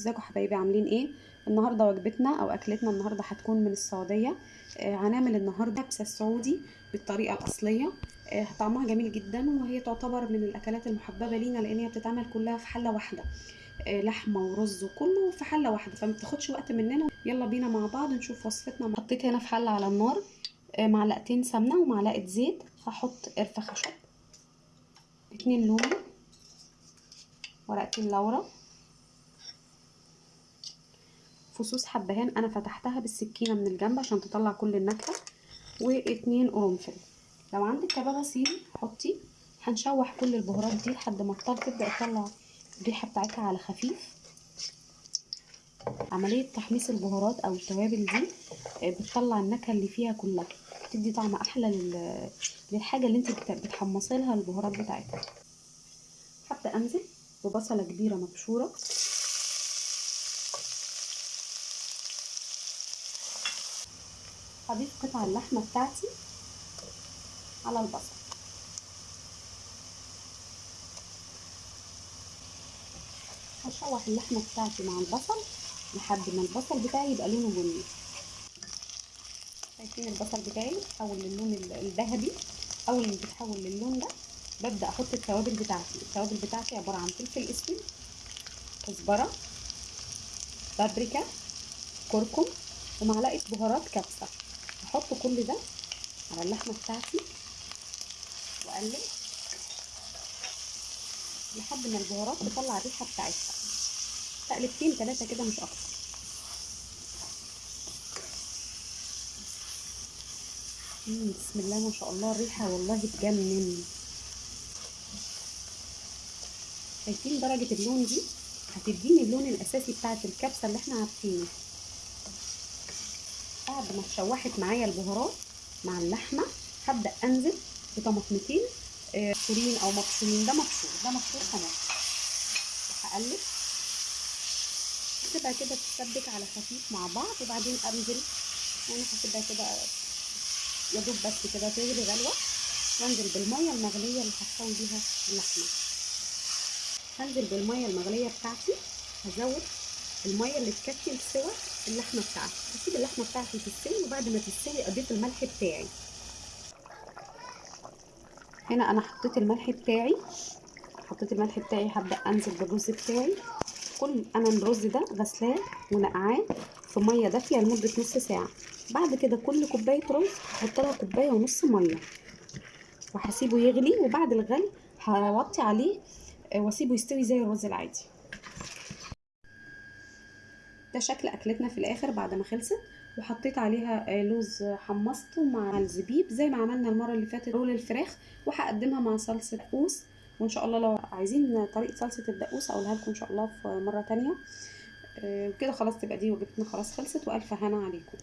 ازيكم حبايبي؟ عاملين إيه؟ النهارده وجبتنا أو اكلتنا النهارده هتكون من السعودية. آه هنعمل النهارده كبسه السعودي بالطريقة الأصلية. آه طعمها جميل جدا وهي تعتبر من الأكلات المحببة لينا لأن هي بتتعمل كلها في حلة واحدة. آه لحمة ورز وكله في حلة واحدة فما بتاخدش وقت مننا. يلا بينا مع بعض نشوف وصفتنا. حطيت هنا في حلة على النار آه معلقتين سمنة ومعلقة زيت. هحط قرفة خشب اتنين لومي ورقتين لورا. فصوص حبهان أنا فتحتها بالسكينة من الجنب عشان تطلع كل النكهة واتنين قرنفل. لو عندك كبابه صيني حطي. هنشوح كل البهارات دي لحد ما الطار تبدأ تطلع الريحة بتاعتها على خفيف. عملية تحميص البهارات أو التوابل دي بتطلع النكهة اللي فيها كلها. بتدي طعم أحلى لل... للحاجة اللي انت بتحمصي لها البهارات بتاعتها. هبدا أنزل؟ ببصلة كبيرة مبشورة. هضيف قطع اللحمة بتاعتي على البصل. هشوح اللحمة بتاعتي مع البصل لحد ما البصل بتاعي يبقى لونه بني. شايفين البصل بتاعي تحول للون الذهبي؟ أول ما بيتحول للون ده ببدأ أحط التوابل بتاعتي. التوابل بتاعتي عبارة عن فلفل أسود كزبرة بابريكا كركم ومعلقة بهارات كبسة. هحط كل ده على اللحمة بتاعتي وأقلب لحد ما البهارات تطلع الريحة بتاعتها. تقلبتين ثلاثة كده مش أكتر. بسم الله ما شاء الله الريحة والله تجنن شايفين درجة اللون دي؟ هتديني اللون الأساسي بتاعت الكبسة اللي إحنا عارفينه. بعد ما اتشوحت معايا البهارات مع اللحمة. هبدأ أنزل بطماطمتين مبشورين أو مبشورين. ده مبشور ده مبشور كمان هقلب. تبقى كده تتسبك على خفيف مع بعض. وبعدين أنزل. يعني هسيبها كده يا دوب بس كده تغلي غلوة. وانزل بالمية المغلية اللي هتسوي بيها اللحمة. هنزل بالمية المغلية بتاعتي. هزود. المية اللي تكفي لسوى اللحمة بتاعتي. هسيب اللحمة بتاعتي تستوي وبعد ما تستوي أضيف الملح بتاعي. هنا أنا حطيت الملح بتاعي. حطيت الملح بتاعي هبدأ أنزل بالرز بتاعي. كل أنا الرز ده غسلاه ونقعاه في مية دافية لمدة نص ساعة. بعد كده كل كوباية رز هحط لها كوباية ونص مية. وهسيبه يغلي وبعد الغلي هوطي عليه وأسيبه يستوي زي الرز العادي. ده شكل أكلتنا في الآخر بعد ما خلصت وحطيت عليها لوز حمصته مع الزبيب زي ما عملنا المرة اللي فاتت رول الفراخ وهقدمها مع صلصة دقوس وإن شاء الله لو عايزين طريقة صلصة الدقوس أقولها لكم إن شاء الله في مرة تانية. وكده خلاص تبقى دي وجبتنا خلاص خلصت وألف هنا عليكم.